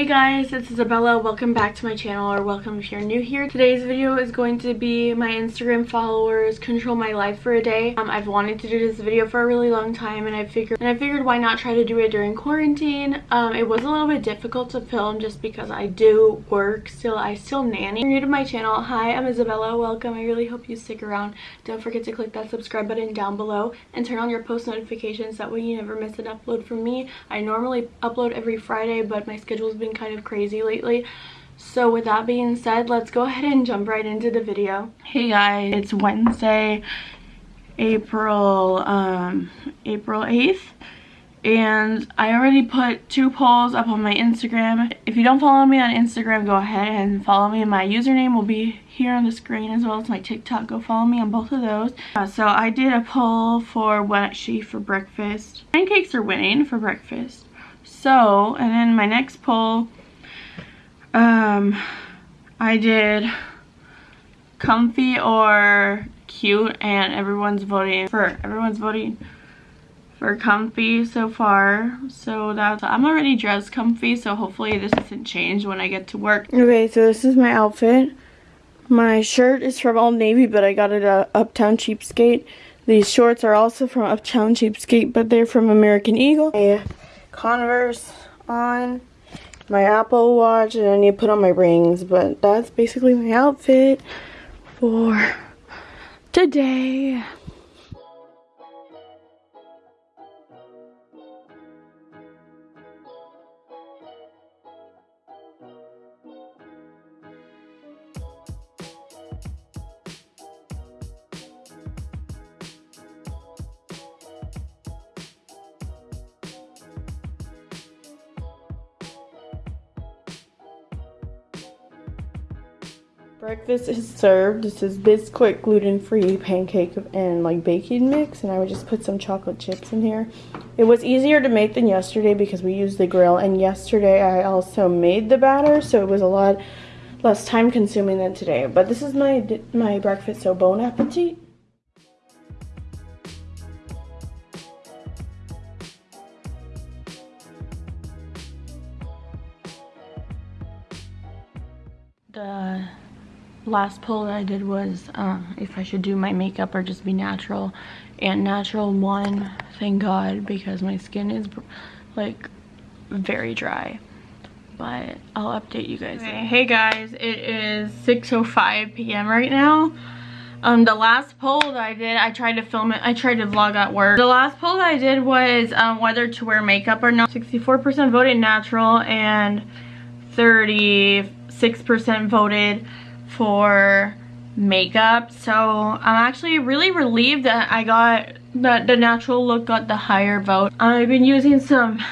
Hey guys, it's Isabella. Welcome back to my channel or welcome if you're new here. Today's video is going to be my Instagram followers control my life for a day. Um, I've wanted to do this video for a really long time and I figured and I figured why not try to do it during quarantine. Um, it was a little bit difficult to film just because I do work still. I still nanny. If you're new to my channel, hi, I'm Isabella. Welcome. I really hope you stick around. Don't forget to click that subscribe button down below and turn on your post notifications. That way you never miss an upload from me. I normally upload every Friday, but my schedule's been kind of crazy lately. So with that being said, let's go ahead and jump right into the video. Hey guys, it's Wednesday, April, um, April 8th. And I already put two polls up on my Instagram. If you don't follow me on Instagram, go ahead and follow me. My username will be here on the screen as well as my TikTok. Go follow me on both of those. Uh, so I did a poll for what she for breakfast. Pancakes are winning for breakfast. So, and then my next poll, um, I did comfy or cute and everyone's voting for, everyone's voting for comfy so far. So that's, I'm already dressed comfy, so hopefully this doesn't change when I get to work. Okay, so this is my outfit. My shirt is from Old Navy, but I got it at Uptown Cheapskate. These shorts are also from Uptown Cheapskate, but they're from American Eagle. Yeah. Converse on, my Apple Watch, and I need to put on my rings. But that's basically my outfit for today. Breakfast is served. This is Bisquick gluten-free pancake and like baking mix and I would just put some chocolate chips in here. It was easier to make than yesterday because we used the grill and yesterday I also made the batter so it was a lot less time consuming than today. But this is my my breakfast so bon appetit. The last poll that I did was uh, if I should do my makeup or just be natural. And natural one, thank God, because my skin is like very dry. But I'll update you guys. Okay. Hey guys, it is 6.05 p.m. right now. Um, the last poll that I did, I tried to film it, I tried to vlog at work. The last poll that I did was um, whether to wear makeup or not. 64% voted natural and 36% voted for makeup. So i'm actually really relieved that i got that the natural look got the higher vote. I've been using some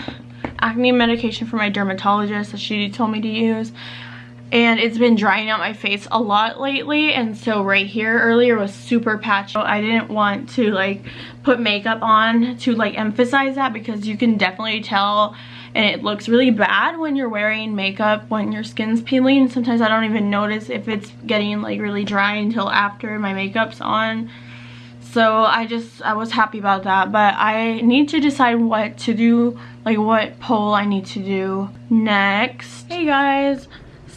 acne medication from my dermatologist that she told me to use and it's been drying out my face a lot lately and so right here earlier was super patchy. I didn't want to like put makeup on to like emphasize that because you can definitely tell and it looks really bad when you're wearing makeup when your skin's peeling. Sometimes I don't even notice if it's getting like really dry until after my makeup's on. So I just, I was happy about that. But I need to decide what to do, like what poll I need to do next. Hey guys.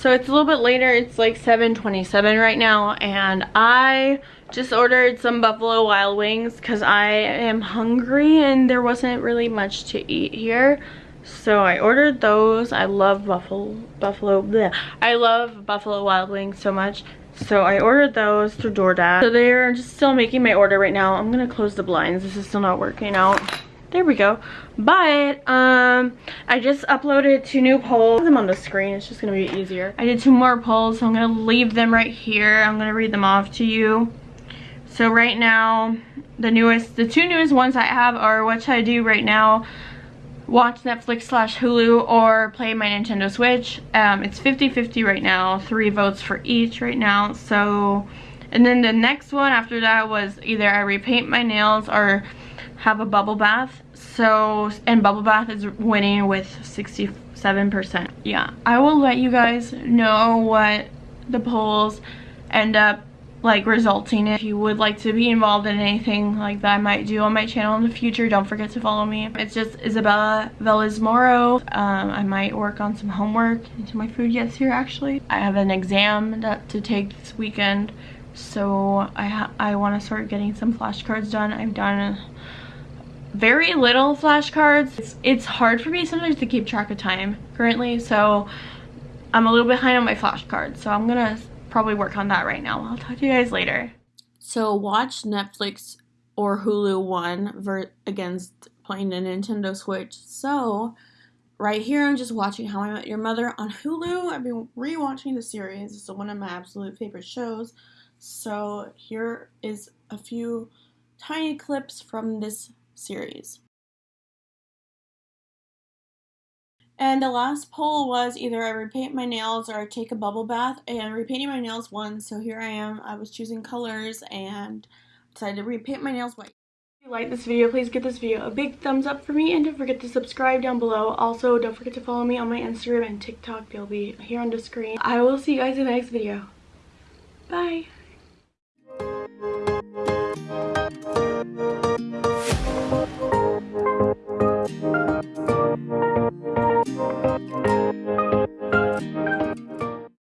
So it's a little bit later, it's like 7.27 right now, and I just ordered some Buffalo Wild Wings because I am hungry and there wasn't really much to eat here. So I ordered those. I love Buffalo, Buffalo, bleh. I love Buffalo Wild Wings so much. So I ordered those through DoorDash. So they're just still making my order right now. I'm gonna close the blinds. This is still not working out. There we go. But um, I just uploaded two new polls. them on the screen. It's just gonna be easier. I did two more polls, so I'm gonna leave them right here. I'm gonna read them off to you. So right now, the newest, the two newest ones I have are what should I do right now watch Netflix slash Hulu or play my Nintendo Switch. Um, it's 50-50 right now, three votes for each right now. So, and then the next one after that was either I repaint my nails or have a bubble bath. So, and bubble bath is winning with 67%. Yeah, I will let you guys know what the polls end up like resulting if you would like to be involved in anything like that I might do on my channel in the future don't forget to follow me. It's just Isabella Velazmoro um, I might work on some homework until my food gets here actually. I have an exam that to take this weekend so I I want to start getting some flashcards done. I've done very little flashcards. It's, it's hard for me sometimes to keep track of time currently so I'm a little behind on my flashcards so I'm gonna probably work on that right now. I'll talk to you guys later. So watch Netflix or Hulu one against playing the Nintendo Switch. So right here I'm just watching How I Met Your Mother on Hulu. I've been rewatching the series. It's one of my absolute favorite shows. So here is a few tiny clips from this series. And the last poll was either I repaint my nails or I take a bubble bath. And repainting my nails won, so here I am. I was choosing colors and decided to repaint my nails white. If you like this video, please give this video a big thumbs up for me and don't forget to subscribe down below. Also, don't forget to follow me on my Instagram and TikTok. They'll be here on the screen. I will see you guys in the next video. Bye!